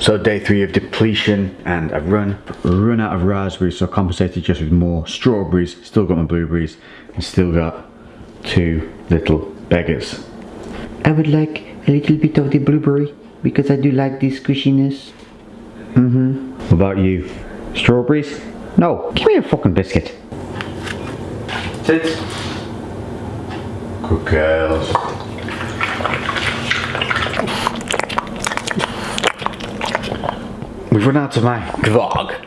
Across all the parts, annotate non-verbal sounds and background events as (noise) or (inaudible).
So day three of depletion and I've run, run out of raspberries so I compensated just with more strawberries, still got my blueberries and still got two little beggars. I would like a little bit of the blueberry because I do like the squishiness. Mm-hmm. What about you? Strawberries? No, give me a fucking biscuit. Sit. Good girls. We've run out of my Kvarg,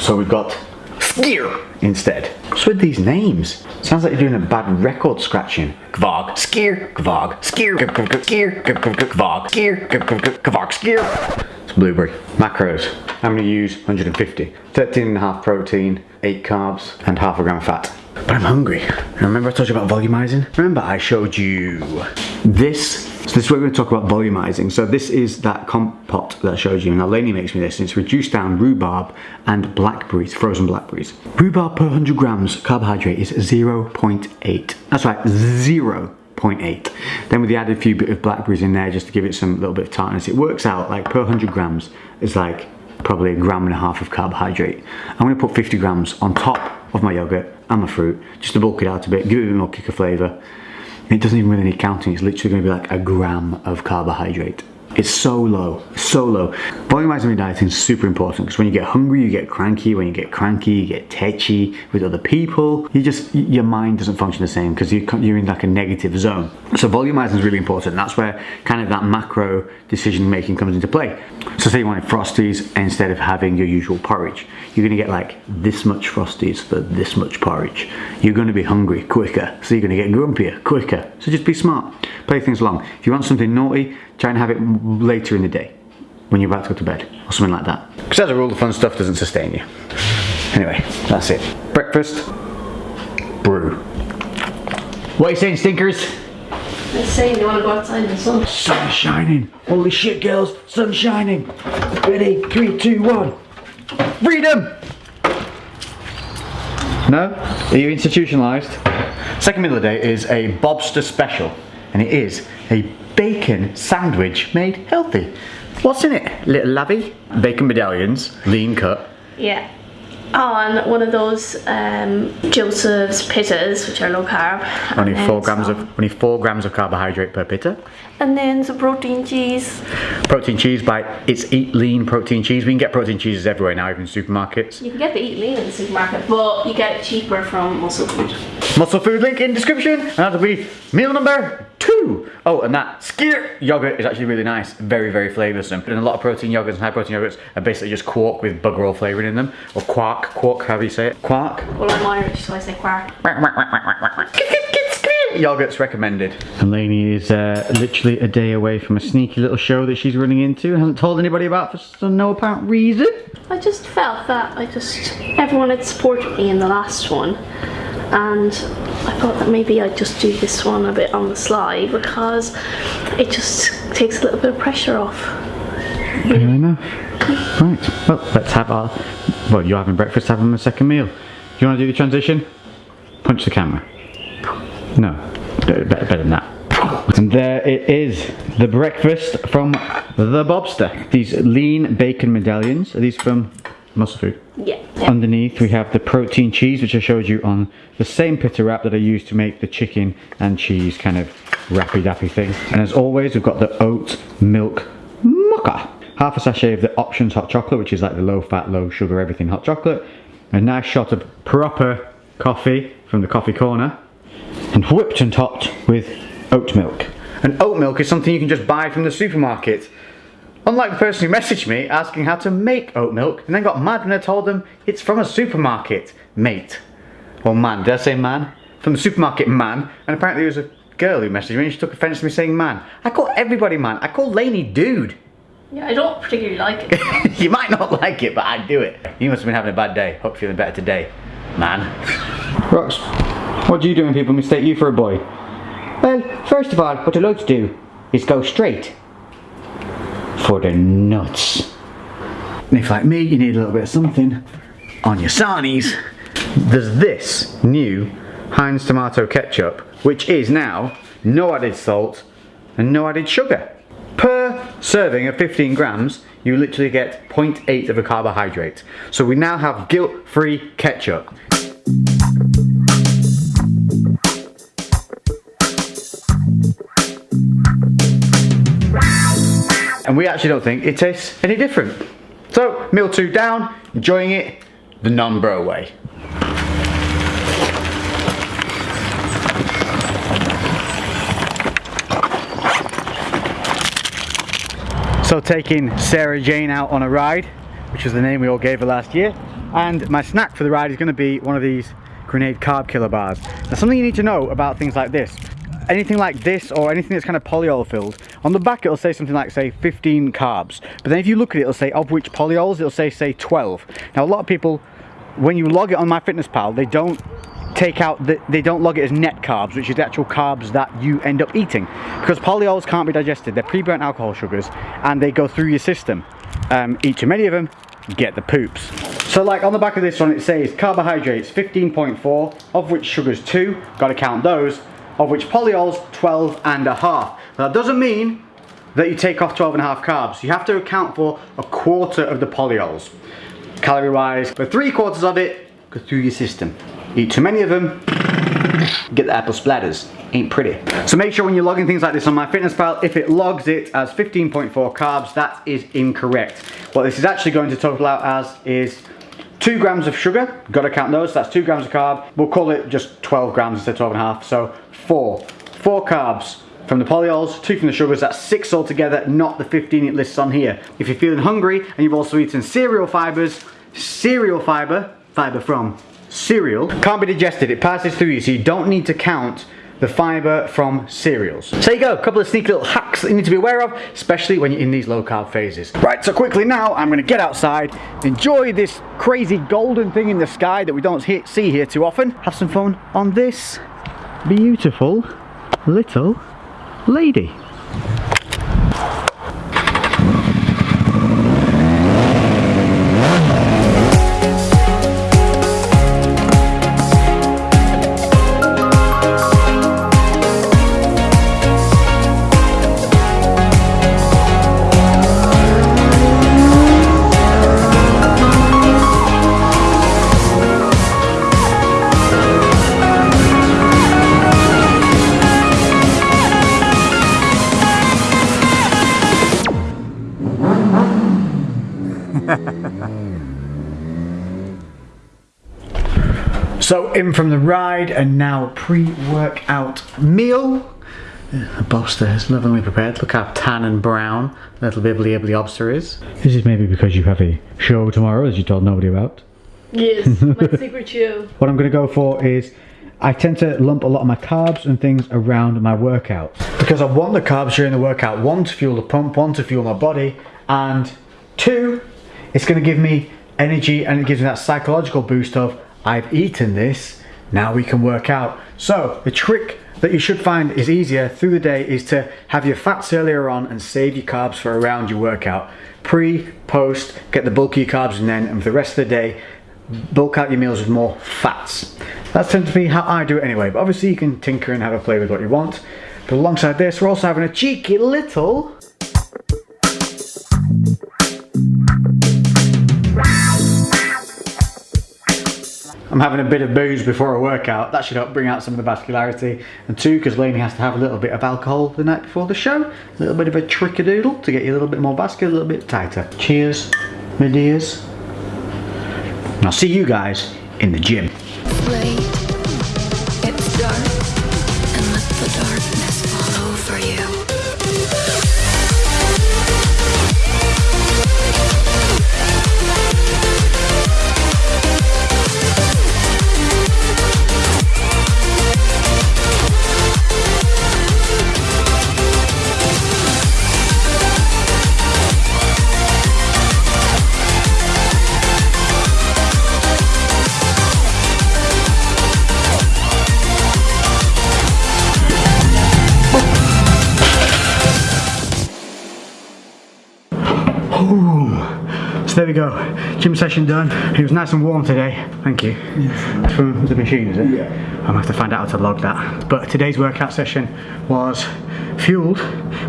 so we've got Skyr instead. What's with these names? Sounds like you're doing a bad record scratching. Kvarg, Skyr, Kvarg, Skyr, Skyr, Kvarg, Skyr, Kvarg, Skyr. It's blueberry. Macros. I'm going to use 150. 13 and a half protein, 8 carbs, and half a gram of fat. But I'm hungry. Remember I told you about volumizing? Remember I showed you this? So this is where we're going to talk about volumizing. So this is that compote that I showed you. Now Lainey makes me this. And it's reduced down rhubarb and blackberries, frozen blackberries. Rhubarb per 100 grams carbohydrate is 0.8. That's right, 0.8. Then with the added few bit of blackberries in there just to give it some little bit of tartness, it works out like per 100 grams is like probably a gram and a half of carbohydrate. I'm going to put 50 grams on top of my yogurt and my fruit just to bulk it out a bit, give it a bit more kick of flavour. It doesn't even really need counting, it's literally going to be like a gram of carbohydrate. It's so low, so low. Volumizing your dieting is super important because when you get hungry, you get cranky. When you get cranky, you get tetchy with other people. You just, your mind doesn't function the same because you're in like a negative zone. So volumizing is really important. That's where kind of that macro decision making comes into play. So say you wanted Frosties instead of having your usual porridge. You're gonna get like this much Frosties for this much porridge. You're gonna be hungry quicker, so you're gonna get grumpier quicker. So just be smart, play things along. If you want something naughty, try and have it later in the day when you're about to go to bed or something like that. Because as a rule, the fun stuff doesn't sustain you. Anyway, that's it. Breakfast, brew. What are you saying, stinkers? Let's say you want to go outside in the sun. Sun's shining. Holy shit, girls, sun's shining. Ready, three, two, one. Freedom! No? Are you institutionalized? Second meal of the day is a Bobster special, and it is a bacon sandwich made healthy. What's in it? Little lavy, bacon medallions, lean cut. Yeah. Oh, and one of those um, Joseph's pittas, which are low carb. Only four grams some- of only four grams of carbohydrate per pitta. And then some protein cheese. Protein cheese by it's Eat Lean protein cheese. We can get protein cheeses everywhere now, even supermarkets. You can get the Eat Lean in the supermarket, but you get it cheaper from Muscle Food. Muscle food link in description, and that'll be meal number two. Oh, and that Skyr yogurt is actually really nice, very, very flavoursome. And a lot of protein yogurts and high protein yogurts are basically just quark with bugger all flavouring in them, or quark, quark, however you say it. Quark. Well, I'm Irish, so I say quark. Yogurt's recommended. And Lainey is uh, literally a day away from a sneaky little show that she's running into. Hasn't told anybody about for no apparent reason. I just felt that I just everyone had supported me in the last one, and I thought that maybe I'd just do this one a bit on the slide because it just takes a little bit of pressure off. Fair enough. Right, well, let's have our. Well, you're having breakfast, having a second meal. Do you want to do the transition? Punch the camera. No, better, better than that. And there it is, the breakfast from the Bobster. These lean bacon medallions. Are these from Muscle Food? Yeah. Underneath we have the protein cheese which I showed you on the same pita wrap that I used to make the chicken and cheese kind of wrappy dappy thing. And as always we've got the oat milk mocha. Half a sachet of the options hot chocolate which is like the low fat, low sugar, everything hot chocolate. A nice shot of proper coffee from the coffee corner. And whipped and topped with oat milk. And oat milk is something you can just buy from the supermarket. Unlike the person who messaged me asking how to make oat milk and then got mad when I told them it's from a supermarket, mate. Or man, did I say man? From the supermarket man, and apparently it was a girl who messaged me and she took offence to me saying man. I call everybody man, I call Lainey dude. Yeah, I don't particularly like it. (laughs) you might not like it, but I do it. You must have been having a bad day. Hope you're feeling better today, man. Rox, what do you do when people mistake you for a boy? Well, first of all, what I like to do is go straight for the nuts. And if like me, you need a little bit of something on your sarnies, there's this new Heinz tomato ketchup, which is now no added salt and no added sugar. Per serving of 15 grams, you literally get 0.8 of a carbohydrate. So we now have guilt-free ketchup. And we actually don't think it tastes any different. So, meal two down, enjoying it the non-bro way. So taking Sarah Jane out on a ride, which was the name we all gave her last year. And my snack for the ride is gonna be one of these grenade Carb Killa bars. Now something you need to know about things like this, anything like this or anything that's kind of polyol filled, on the back it'll say something like say 15 carbs. But then if you look at it, it'll say of which polyols, it'll say say 12. Now a lot of people, when you log it on MyFitnessPal, they don't take out the, they don't log it as net carbs which is the actual carbs that you end up eating because polyols can't be digested they're pre-burnt alcohol sugars and they go through your system um, eat too many of them get the poops so like on the back of this one it says carbohydrates 15.4 of which sugars 2 got to count those of which polyols 12 and a half now, that doesn't mean that you take off 12 and a half carbs you have to account for a quarter of the polyols calorie wise but three quarters of it go through your system Eat too many of them, get the apple splatters. Ain't pretty. So make sure when you're logging things like this on MyFitnessPal, if it logs it as 15.4 carbs, that is incorrect. What this is actually going to total out as is two grams of sugar, gotta count those, that's two grams of carb. We'll call it just 12 grams instead of 12 and a half, so four. Four carbs from the polyols, two from the sugars, that's six altogether, not the 15 it lists on here. If you're feeling hungry and you've also eaten cereal fibers, cereal fiber, fiber from cereal can't be digested. It passes through you, so you don't need to count the fiber from cereals. So there you go, a couple of sneaky little hacks that you need to be aware of, especially when you're in these low carb phases. Right, so quickly now, I'm gonna get outside, enjoy this crazy golden thing in the sky that we don't see here too often, have some fun on this beautiful little lady. So in from the ride and now pre-workout meal. The boss there is lovingly prepared. Look how tan and brown little bibbly bibbly obster is. This is maybe because you have a show tomorrow as you told nobody about. Yes, (laughs) my secret show. What I'm going to go for is I tend to lump a lot of my carbs and things around my workout because I want the carbs during the workout. One to fuel the pump, one to fuel my body, and two, it's going to give me energy and it gives me that psychological boost of I've eaten this, now we can work out. So the trick that you should find is easier through the day is to have your fats earlier on and save your carbs for around your workout. Pre, post, get the bulky carbs and then, and for the rest of the day, bulk out your meals with more fats. That's tends to be how I do it anyway, but obviously you can tinker and have a play with what you want. But alongside this, we're also having a cheeky little I'm having a bit of booze before a workout. That should help bring out some of the vascularity. And two, because Lainey has to have a little bit of alcohol the night before the show. A little bit of a trick-a-doodle to get you a little bit more vascular, a little bit tighter. Cheers, my dears. And I'll see you guys in the gym. Session done. It was nice and warm today, thank you. From the machine, is it? Yeah. I'm gonna have to find out how to log that. But today's workout session was fueled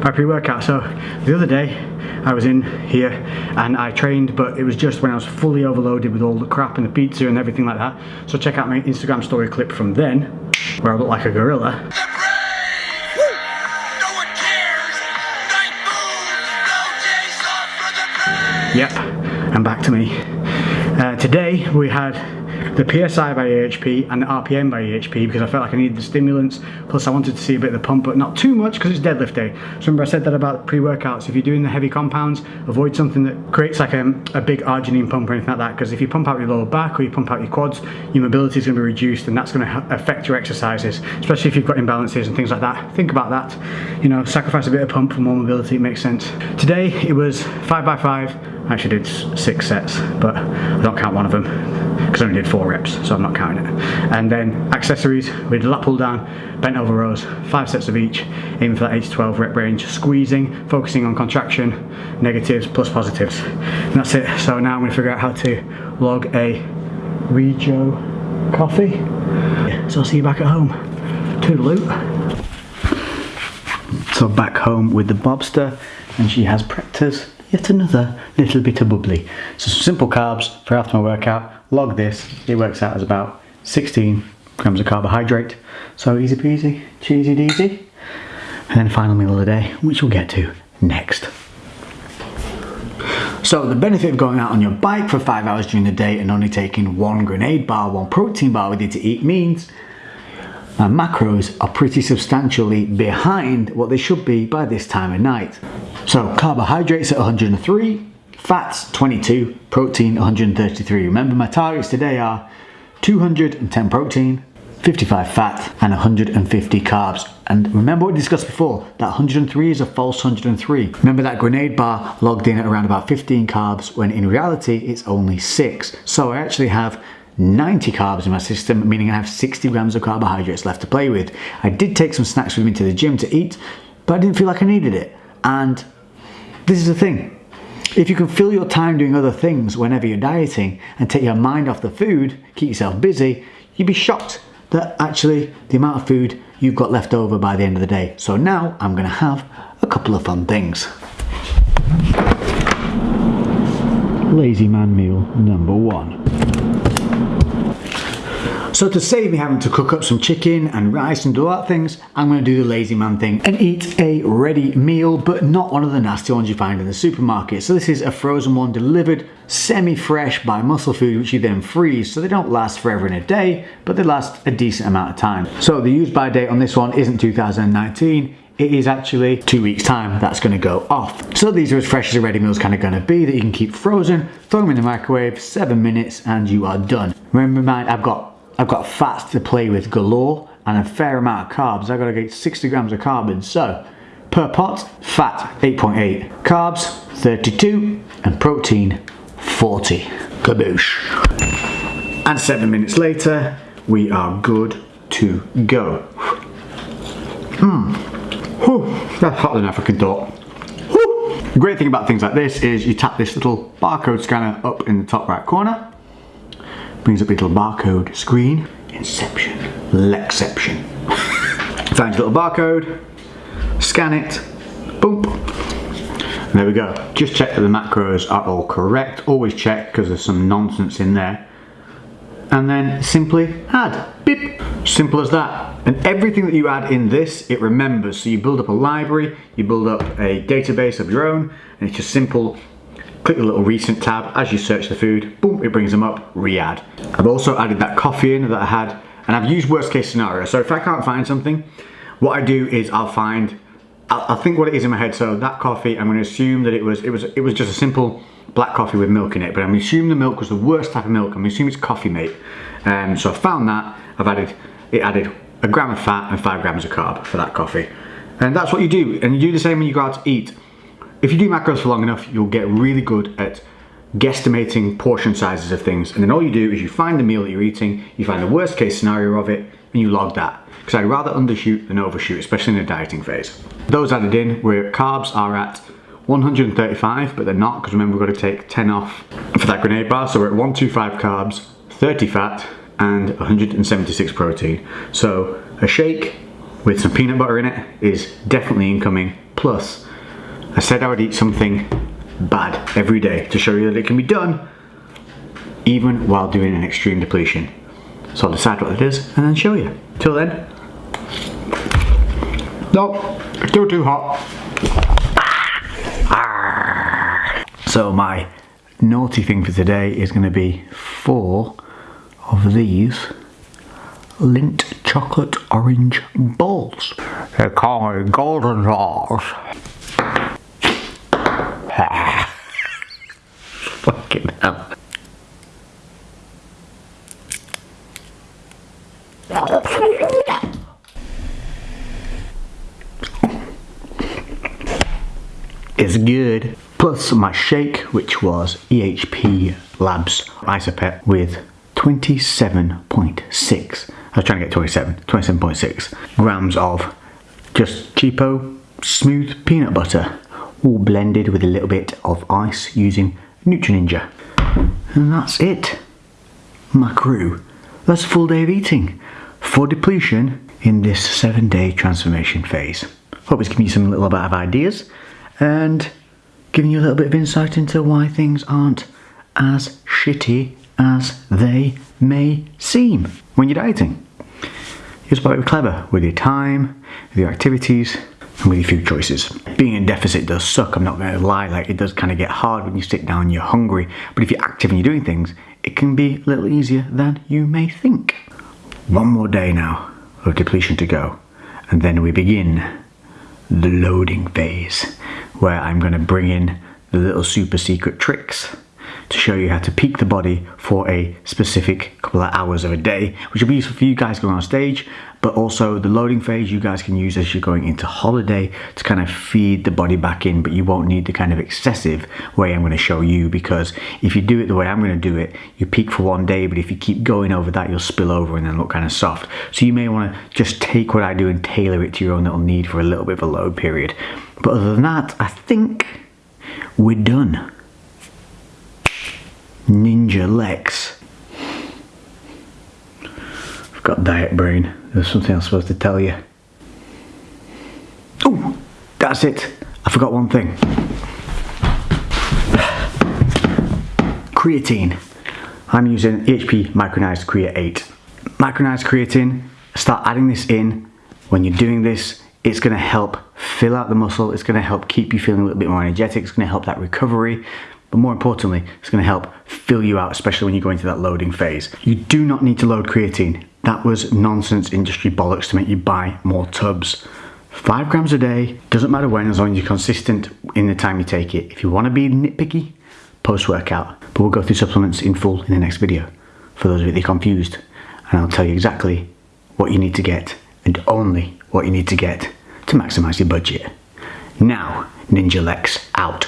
by pre-workout. So the other day, I was in here and I trained, but it was just when I was fully overloaded with all the crap and the pizza and everything like that. So check out my Instagram story clip from then, where I look like a gorilla. Yep, and back to me. Uh, today we had the PSI by EHP and the RPM by EHP because I felt like I needed the stimulants plus I wanted to see a bit of the pump but not too much because it's deadlift day. So remember I said that about pre-workouts, if you're doing the heavy compounds avoid something that creates like a, a big arginine pump or anything like that because if you pump out your lower back or you pump out your quads your mobility is going to be reduced and that's going to affect your exercises especially if you've got imbalances and things like that. Think about that, you know sacrifice a bit of pump for more mobility, it makes sense. Today it was 5 by 5 I actually did six sets, but I don't count one of them because I only did four reps, so I'm not counting it. And then accessories, we did lat pull down, bent over rows, five sets of each, aiming for that 8 to 12 rep range, squeezing, focusing on contraction, negatives plus positives. And that's it. So now I'm gonna figure out how to log a Regio coffee. So I'll see you back at home. Toodaloo. So back home with the Bobster, and she has prepped us yet another little bit of bubbly. So simple carbs for after my workout. Log this, it works out as about 16 grams of carbohydrate. So easy peasy, cheesy deasy. And then final meal of the day, which we'll get to next. So the benefit of going out on your bike for five hours during the day and only taking one grenade bar, one protein bar with you to eat means my macros are pretty substantially behind what they should be by this time of night. So carbohydrates at 103, fats 22, protein 133. Remember my targets today are 210 protein, 55 fat and 150 carbs. And remember what we discussed before, that 103 is a false 103. Remember that grenade bar logged in at around about 15 carbs when in reality it's only six. So I actually have 90 carbs in my system, meaning I have 60 grams of carbohydrates left to play with. I did take some snacks with me to the gym to eat, but I didn't feel like I needed it. And this is the thing. If you can fill your time doing other things whenever you're dieting and take your mind off the food, keep yourself busy, you'd be shocked that actually the amount of food you've got left over by the end of the day. So now I'm gonna have a couple of fun things. Lazy man meal number one. So to save me having to cook up some chicken and rice and all that things, I'm going to do the lazy man thing and eat a ready meal, but not one of the nasty ones you find in the supermarket. So this is a frozen one delivered semi-fresh by Muscle Food, which you then freeze. So they don't last forever in a day, but they last a decent amount of time. So the use by date on this one isn't 2019, it is actually two weeks time that's going to go off. So these are as fresh as a ready meal is kind of going to be that you can keep frozen, throw them in the microwave, seven minutes and you are done. Remember in mind, I've got I've got fats to play with galore and a fair amount of carbs. I've got to get 60 grams of carbs. So per pot, fat 8.8, carbs 32 and protein 40. Kaboosh. And seven minutes later, we are good to go. Hmm. That's hotter than African thought. The great thing about things like this is you tap this little barcode scanner up in the top right corner brings up a little barcode screen. Inception, Lexception. (laughs) Find your little barcode, scan it, boom. There we go. Just check that the macros are all correct. Always check because there's some nonsense in there. And then simply add, beep. Simple as that. And everything that you add in this, it remembers. So you build up a library, you build up a database of your own, and it's just simple click the little recent tab as you search the food. Boom it brings them up. Re-add. I've also added that coffee in that I had and I've used worst case scenario. So if I can't find something what I do is I'll find I'll, I'll think what it is in my head. So that coffee I'm going to assume that it was it was it was just a simple black coffee with milk in it but I'm assuming the milk was the worst type of milk. I'm assuming it's coffee mate. Um, so I found that. I've added it added a gram of fat and five grams of carb for that coffee. And that's what you do. And you do the same when you go out to eat if you do macros for long enough, you'll get really good at guesstimating portion sizes of things. And then all you do is you find the meal that you're eating, you find the worst case scenario of it, and you log that. Because I'd rather undershoot than overshoot, especially in the dieting phase. Those added in, where carbs are at 135, but they're not because remember we've got to take 10 off for that grenade bar. So we're at 125 carbs, 30 fat, and 176 protein. So a shake with some peanut butter in it is definitely incoming. Plus, I said I would eat something bad every day to show you that it can be done even while doing an extreme depletion. So I'll decide what it is and then show you. Till then, no, still too hot. Ah. So my naughty thing for today is going to be four of these Lindt chocolate orange balls. They're called golden balls. It's good. Plus my shake, which was EHP Labs IsoPept with 27.6. I was trying to get 27, 27.6 grams of just cheapo, smooth peanut butter, all blended with a little bit of ice using Ninja. And that's it. My crew. That's a full day of eating for depletion in this seven day transformation phase. Hope it's given you some little bit of ideas and giving you a little bit of insight into why things aren't as shitty as they may seem when you're dieting. You just got to be clever with your time, with your activities, and few choices. Being in deficit does suck, I'm not going to lie, like it does kind of get hard when you sit down and you're hungry, but if you're active and you're doing things, it can be a little easier than you may think. One more day now of depletion to go, and then we begin the loading phase, where I'm going to bring in the little super secret tricks to show you how to peak the body for a specific couple of hours of a day, which will be useful for you guys going on stage, but also the loading phase you guys can use as you're going into holiday to kind of feed the body back in, but you won't need the kind of excessive way I'm going to show you because if you do it the way I'm going to do it, you peak for one day, but if you keep going over that, you'll spill over and then look kind of soft. So you may want to just take what I do and tailor it to your own little need for a little bit of a load period. But other than that, I think we're done. Ninja Lex. I've got diet brain. There's something I'm supposed to tell you. Oh, that's it. I forgot one thing. Creatine. I'm using HP Micronized Create 8. Micronized creatine, start adding this in. When you're doing this, it's gonna help fill out the muscle. It's gonna help keep you feeling a little bit more energetic. It's gonna help that recovery. But more importantly, it's gonna help fill you out, especially when you go into that loading phase. You do not need to load creatine. That was nonsense industry bollocks to make you buy more tubs. Five grams a day, doesn't matter when, as long as you're consistent in the time you take it. If you wanna be nitpicky, post-workout. But we'll go through supplements in full in the next video, for those of you that are confused. And I'll tell you exactly what you need to get, and only what you need to get to maximize your budget. Now, Ninja Lex out.